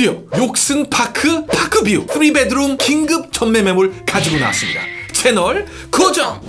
드디어 욕슨 파크 park view 3 bedroom 긴급 전매 매물 가지고 나왔습니다. 채널 고정!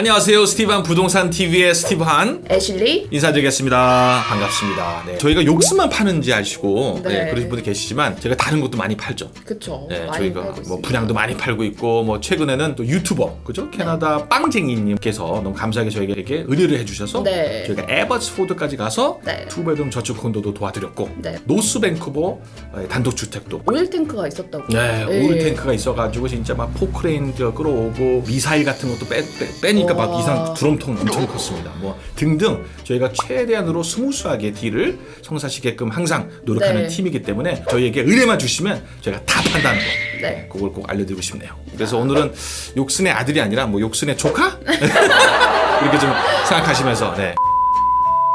안녕하세요. 스티브한 부동산 TV의 스티브한 애슐리 인사드리겠습니다. 반갑습니다. 네. 저희가 욕슨만 파는지 아시고 네. 네, 그러신 분들 계시지만 제가 다른 것도 많이 팔죠. 그쵸 네, 저희가 뭐. 분양도 많이 팔고 있고 뭐 최근에는 또 유튜버 그죠? 캐나다 빵쟁이님께서 너무 감사하게 저에게 이렇게 의뢰를 해주셔서 네. 저희가 애보츠포드까지 가서 네. two bedroom 저층 콘도도 도와드렸고 네. 노스 밴쿠버 단독 주택도 오일 탱크가 있었다고 네, 오일 탱크가 있어가지고 진짜 막 포크레인 저 끌어오고 미사일 같은 것도 빼, 빼, 니까 막 와. 이상 드럼통 엄청 컸습니다. 뭐 등등 저희가 최대한으로 smooth하게 deal을 성사시키게끔 항상 노력하는 네. 팀이기 때문에 저희에게 의뢰만 주시면 저희가 다 거. 네. 그걸 꼭 알려드리고 싶네요. 그래서 오늘은 욕슨의 아들이 아니라 뭐 욕슨의 조카 이렇게 좀 생각하시면서 네.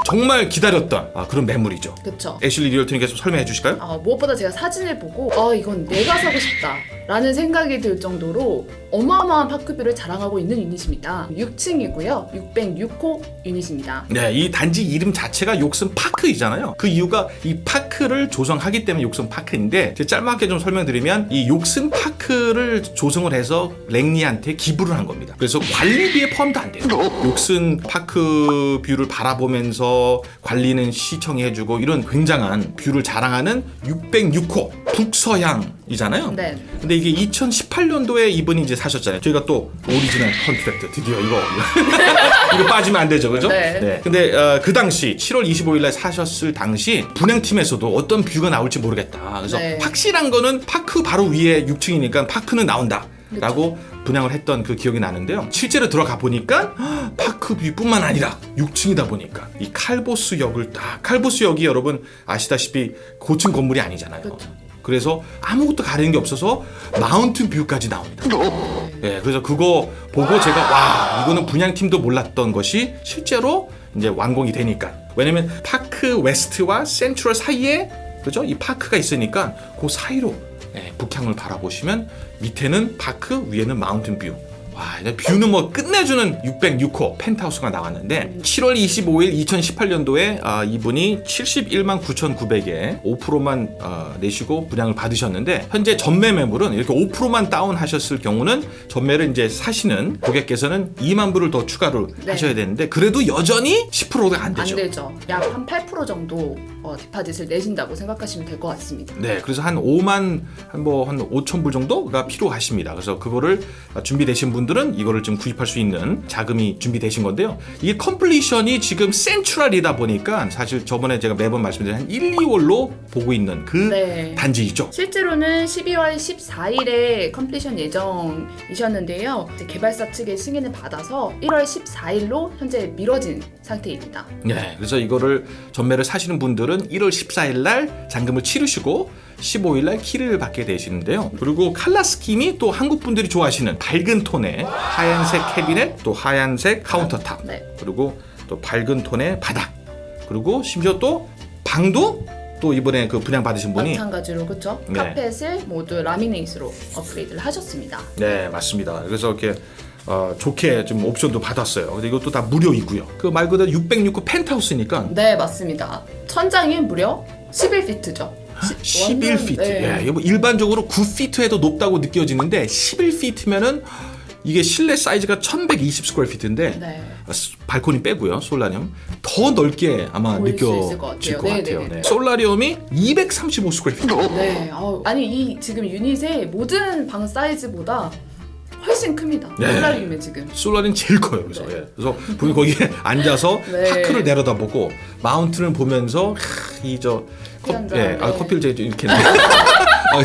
정말 기다렸던 아, 그런 매물이죠. 그쵸 애슐리 리얼트님께서 설명해 주실까요? 아, 무엇보다 제가 사진을 보고 아 이건 내가 사고 싶다 라는 생각이 들 정도로 어마어마한 파크뷰를 자랑하고 있는 유닛입니다 6층이고요 606호 유닛입니다 네, 이 단지 이름 자체가 욕슨 파크이잖아요. 그 이유가 이 파크를 조성하기 때문에 욕슨 파크인데 짤막하게 좀 설명드리면 이 욕슨 파크를 조성을 해서 랭리한테 기부를 한 겁니다. 그래서 관리비에 포함도 안 돼요. 욕슨 park view를 바라보면서 관리는 시청이 해주고 이런 굉장한 view를 자랑하는 606호 북서향이잖아요. 네. 근데 이게 2018년도에 이분이 이제 사셨잖아요. 저희가 또 오리지널 contract 드디어 이거 이거 빠지면 안 되죠, 그죠? 네. 근데 어, 그 당시 7월 25일날 사셨을 당시 분양팀에서도 어떤 view가 나올지 모르겠다. 그래서 네. 확실한 거는 park 바로 위에 6층이니까 park는 나온다. 라고 분양을 했던 그 기억이 나는데요. 실제로 들어가 보니까 헉, park view뿐만 아니라 6층이다 보니까 이 칼보스 역을 딱 칼보스 역이 여러분 아시다시피 고층 건물이 아니잖아요. 그쵸. 그래서 아무것도 가리는 게 없어서 mountain view까지 나옵니다. 예, 그래서 그거 보고 제가 와 이거는 분양팀도 몰랐던 것이 실제로 이제 완공이 되니까 왜냐면 파크 웨스트와 센트럴 사이에 그죠 이 park가 있으니까 그 사이로 예, 북향을 바라보시면 밑에는 park 위에는 mountain view. 와, view는 뭐 끝내주는 606호 펜트하우스가 나왔는데 7월 25일 2018년도에 아, 이분이 71만 9,900에 5%만 어, 내시고 분양을 받으셨는데 현재 전매 매물은 이렇게 5%만 down하셨을 경우는 전매를 이제 사시는 고객께서는 2만 불을 더 추가로 네. 하셔야 되는데 그래도 여전히 10%가 안안 되죠. 되죠 약 한 8% 정도 어, deposit을 내신다고 생각하시면 될 것 같습니다 네, 그래서 한 5만 한뭐한 5천 불 정도가 필요하십니다. 그래서 그거를 준비되신 분 들은 이거를 좀 구입할 수 있는 자금이 준비되신 건데요. 이게 completion이 지금 센트럴이다 보니까 사실 저번에 제가 매번 말씀드린 한 1, 2월로 보고 있는 그 네. 단지이죠. 실제로는 12월 14일에 completion 예정이셨는데요. 개발사 측의 승인을 받아서 1월 14일로 현재 미뤄진 상태입니다. 네, 그래서 이거를 전매를 사시는 분들은 1월 14일 날 잔금을 치르시고 15일 날 키를 받게 되시는데요. 그리고 칼라 스킴이 또 한국 분들이 좋아하시는 밝은 톤의 하얀색 캐비넷, 또 하얀색 countertop, 네. 그리고 또 밝은 톤의 바닥, 그리고 심지어 또 방도 또 이번에 그 분양 받으신 분이 마찬가지로 그렇죠. 네. 카펫을 모두 laminate로 업그레이드를 하셨습니다. 네 맞습니다. 그래서 이렇게 어, 좋게 좀 옵션도 받았어요. 근데 이것도 다 무료이고요. 그 말 그대로 606호 펜트하우스니까 네, 맞습니다. 천장이 무려 11피트죠. 11피트. 네. 예, 뭐 일반적으로 9피트에도 높다고 느껴지는데 11피트면은 이게 실내 사이즈가 1120 square feet인데 네. 발코니 빼고요. solarium 더 넓게 아마 있을 것 느껴질 같아요. 것 네, 같아요. 네, 네. 네. solarium이 235 square feet. 네. 아우, 아니 이 지금 유닛의 모든 방 사이즈보다 훨씬 큽니다. 네. solarium에 지금. solarium은 제일 커요. 그래서 예. 그래서 분이 거기에 앉아서 네. park를 내려다보고 mountain을 보면서 이저 한잔, 예, 아, 네. 커피를 제가 좀 이렇게 했는데. 아,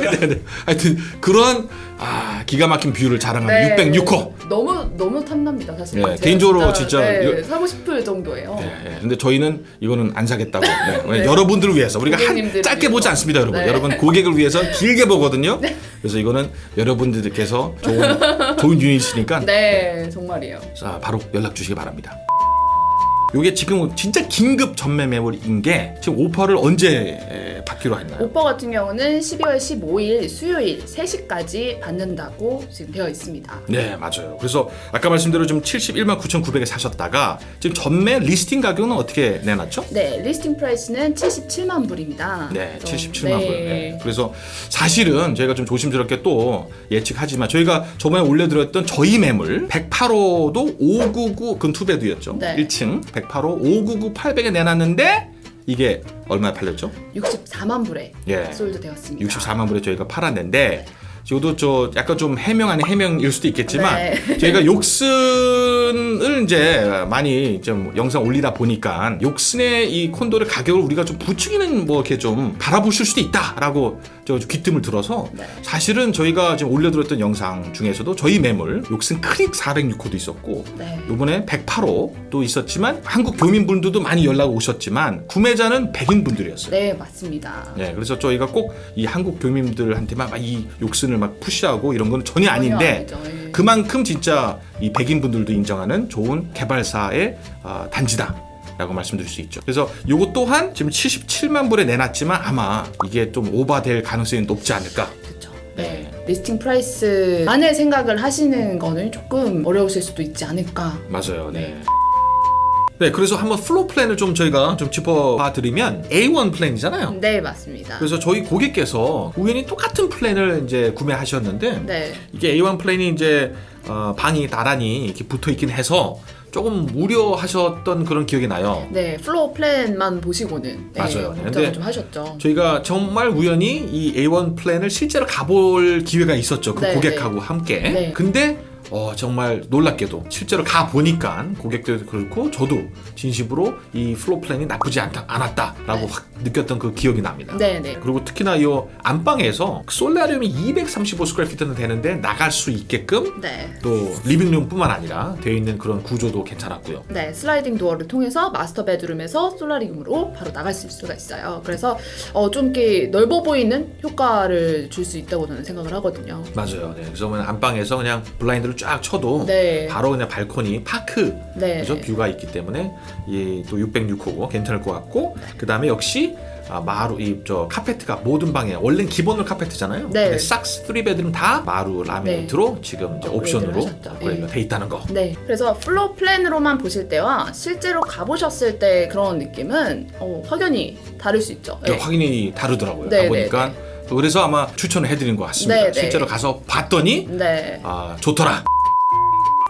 네, 네, 네. 하여튼 그런 아, 기가 막힌 view를 자랑하는 606호. 너무 너무 탐납니다 사실. 네, 개인적으로 진짜 네, 이거- 사고 싶을 정도예요. 예, 예. 근데 저희는 이거는 안 사겠다고. 네. 네. 여러분들을 위해서 우리가 한 짧게 보지. 않습니다, 여러분. 네. 여러분 고객을 위해서 길게 보거든요. 그래서 이거는 여러분들께서 좋은 좋은 unit이니까 네, 정말이에요. 자, 바로 연락 주시기 바랍니다. 요게 지금 진짜 긴급 전매 매물인 게 지금 오퍼를 언제 에, 받기로 했나요? 오퍼 같은 경우는 12월 15일 수요일 3시까지 받는다고 지금 되어 있습니다. 네 맞아요. 그래서 아까 말씀대로 좀 71만 9,900에 사셨다가 지금 전매 listing 가격은 어떻게 내놨죠? 네, listing price는 77만 불입니다. 네, 그래서- 77만 불. 네. 네. 그래서 사실은 저희가 좀 조심스럽게 또 예측하지만 저희가 저번에 올려드렸던 저희 매물 108호도 599 그건 투베드였죠. 네. 1층 108호 599 800에 내놨는데 이게 얼마에 팔렸죠? 64만 불에 예. 솔드 되었습니다. 64만 불에 저희가 팔았는데 저도 저 약간 좀 해명 아닌 해명일 수도 있겠지만 네. 저희가 욕슨을 이제 많이 좀 영상 올리다 보니까 욕슨의 이 콘도의 가격을 우리가 좀 부추기는 뭐 이렇게 좀 바라보실 수도 있다라고 저 귀뜸을 들어서 네. 사실은 저희가 지금 올려드렸던 영상 중에서도 저희 매물 욕슨 크릭 406호도 있었고 네. 요번에 108호도 있었지만 한국 교민분들도 많이 연락 오셨지만 구매자는 백인 분들이었어요. 네, 맞습니다. 네, 그래서 저희가 꼭 이 한국 교민들한테만 막 이 욕슨을 막 푸시하고 이런 건 전혀 아닌데 전혀. 예. 그만큼 진짜 이 백인 분들도 인정하는 좋은 개발사의 아, 단지다. 라고 말씀드릴 수 있죠. 그래서 요거 또한 지금 77만 불에 내놨지만 아마 이게 좀 오버될 가능성이 높지 않을까. 그렇죠. 네. 네. listing price만을 생각을 하시는 거는 조금 어려우실 수도 있지 않을까. 맞아요. 네. 네, 그래서 한번 floor plan을 좀 저희가 좀 짚어봐 드리면 A1 plan이잖아요. 네, 맞습니다. 그래서 저희 고객께서 우연히 똑같은 plan을 이제 구매하셨는데 네. 이게 A1 plan이 이제 어, 방이 나란히 이렇게 붙어 있긴 해서 조금 우려하셨던 그런 기억이 나요. 네, floor plan만 보시고는 네, 맞아요. 걱정을 좀 하셨죠. 저희가 정말 우연히 이 A1 플랜을 실제로 가볼 기회가 있었죠. 그 네, 고객하고 함께. 네. 근데 어, 정말 놀랍게도 실제로 가 보니까 고객들도 그렇고 저도 진심으로 이 floor plan이 나쁘지 않다, 않았다라고 네. 확 느꼈던 그 기억이 납니다. 네, 네. 그리고 특히나 이 안방에서 solarium이 235 square feet는 되는데 나갈 수 있게끔 네. 또 living room뿐만 아니라 되어 있는 그런 구조도 괜찮았고요. 네, sliding door를 통해서 master bedroom에서 solarium으로 바로 나갈 수 있을 수가 있어요. 그래서 어, 좀 넓어 보이는 효과를 줄 수 있다고 저는 생각을 하거든요. 맞아요. 네. 그래서 안방에서 그냥 블라인드를 쫙 쳐도 네. 바로 그냥 발코니 park 네. 그죠 view가 있기 때문에 이또 606호 괜찮을 것 같고 그 다음에 역시 아, 마루 이 저 카페트가 모든 방에 원래는 기본으로 카페트잖아요. 네. 근데 싹스 3 bedroom 다 마루 laminate로 지금 이제 옵션으로. 업그레이드가 예. 돼 있다는 거. 네, 그래서 floor plan으로만 보실 때와 실제로 가보셨을 때 그런 느낌은 어, 확연히 다를 수 있죠. 네, 네. 확인이 다르더라고요. 네, 가보니까 그래서 아마 추천을 해드린 것 같습니다. 네, 네. 실제로 가서 봤더니 네. 아 좋더라.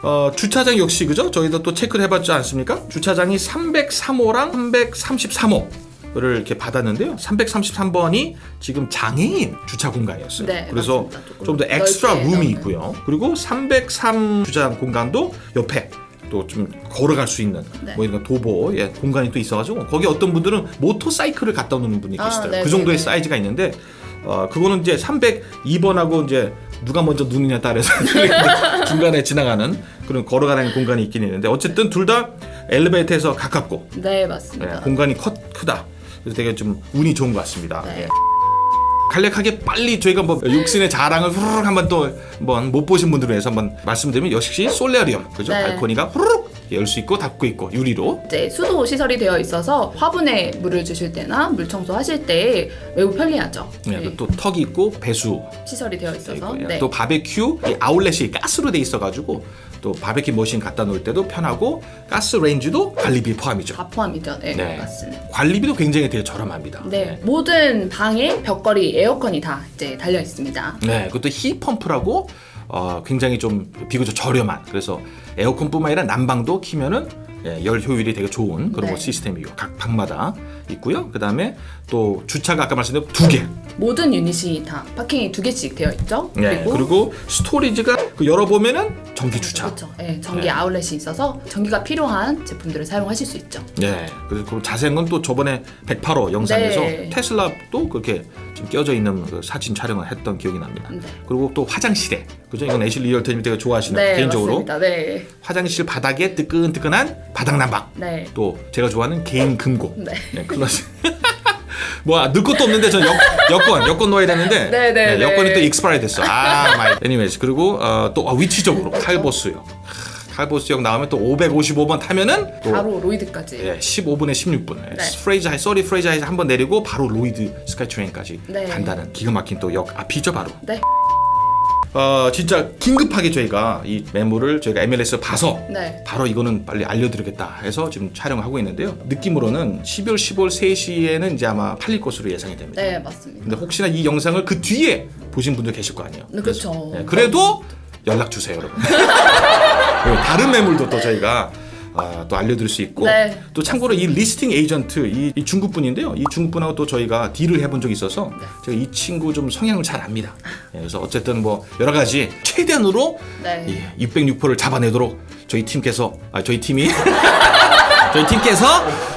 어, 주차장 역시 그죠? 저희도 또 체크를 해봤지 않습니까? 주차장이 303호랑 333호 를 이렇게 받았는데요. 333번이 지금 장애인 주차 공간이었어요. 네, 그래서 좀 더 엑스트라 룸이. 있고요. 그리고 303 주차장 공간도 옆에 또 좀 걸어갈 수 있는 네. 뭐 이런 도보 예, 공간이 또 있어가지고 거기 어떤 분들은 모터사이클을 갖다 놓는 분이 아, 계시더라고요. 네, 그 정도의 네, 네. 사이즈가 있는데 어, 그거는 이제 302번하고 이제 누가 먼저 누느냐 따라서 중간에 지나가는 그런 걸어가는 공간이 있긴 있는데 어쨌든 둘 다 엘리베이터에서 가깝고 네, 예, 맞습니다. 공간이 커, 크다. 그래서 되게 좀 운이 좋은 것 같습니다. 네. 예. 간략하게 빨리 저희가 뭐 육신의 자랑을 후루룩 한번 또 한번 못 보신 분들을 위해서 한번 말씀드리면 역시 솔레리움 그죠 네. 발코니가 후루룩 열 수 있고 닫고 있고 유리로 이제 수도 시설이 되어 있어서 화분에 물을 주실 때나 물 청소하실 때 매우 편리하죠. 예, 네, 그리고 또 턱이 있고 배수 시설이 되어 있어서. 네. 또 바베큐 이 아울렛이 가스로 돼 있어가지고 또 바베큐 machine 갖다 놓을 때도 편하고 가스 레인지도 관리비 포함이죠. 다 포함이죠. 네, 네. 관리비도 굉장히 되게 저렴합니다. 네, 모든 방에 벽걸이 에어컨이 다 이제 달려 있습니다. 네, 그것도 heat pump라고 어, 굉장히 좀 비교적 저렴한 그래서 에어컨뿐만 아니라 난방도 키면은 예, 열 효율이 되게 좋은 그런 네. 뭐 시스템이고 각 방마다 있고요. 그 다음에 또 주차가 아까 말씀드린 두 개. 모든 유닛이 다 파킹이 두 개씩 되어 있죠. 네, 그리고, 스토리지가 그 열어보면은 전기 주차. 그렇죠. 네, 전기 네. 아울렛이 있어서 전기가 필요한 제품들을 사용하실 수 있죠. 네, 그리고 자세한 건 또 저번에 108호 영상에서 네. 테슬라도 그렇게 지금 껴져 있는 그 사진 촬영을 했던 기억이 납니다. 네. 그리고 또 화장실에 그죠? 이건 애슐리 리얼터님 되게 좋아하시는 네, 개인적으로. 네, 화장실 바닥에 뜨끈뜨끈한 바닥 난방. 네, 또 제가 좋아하는 개인 금고. 네. 네, 클래스. 뭐 넣을 것도 없는데 저 여, 여권 여권 넣어야 되는데 네, 네, 네. 여권이 또 익스파이 됐어. 아, 마이. anyways 그리고 어, 또 아, 위치적으로 칼보스요. 하, 탈보스 역 나오면 또 555번 타면은 또 바로 로이드까지. 예, 15분에 16분. 네. 프레이즈 하이, 서리 프레이즈 하이 한번 내리고 바로 로이드 스카이트레인까지 네. 간다는 기가 막힌 또 역 앞이죠 바로. 네. 어 진짜 긴급하게 저희가 이 매물을 저희가 MLS 봐서 네. 바로 이거는 빨리 알려드리겠다 해서 지금 촬영을 하고 있는데요. 느낌으로는 12월 15일 3시에는 이제 아마 팔릴 것으로 예상이 됩니다. 네, 맞습니다. 근데 혹시나 이 영상을 그 뒤에 보신 분들 계실 거 아니에요. 네, 그렇죠. 예, 그래도 연락 주세요, 여러분. 다른 매물도 또 저희가 아, 또 알려드릴 수 있고 네. 또 참고로 이 listing agent 이, 이 중국 분인데요. 이 중국 분하고 또 저희가 deal을 해본 적이 있어서 네. 제가 이 친구 좀 성향을 잘 압니다. 예, 그래서 어쨌든 뭐 여러 가지 최대한으로 네. 이 606호를 잡아내도록 저희 팀께서 아 저희 팀이 저희 팀께서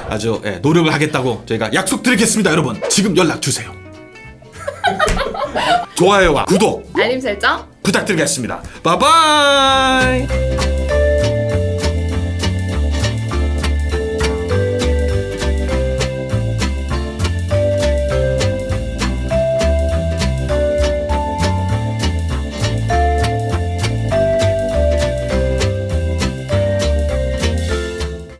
아주 예, 노력을 하겠다고 저희가 약속드리겠습니다, 여러분. 지금 연락 주세요. 좋아요와 구독 알림 설정 부탁드리겠습니다. 바이바이.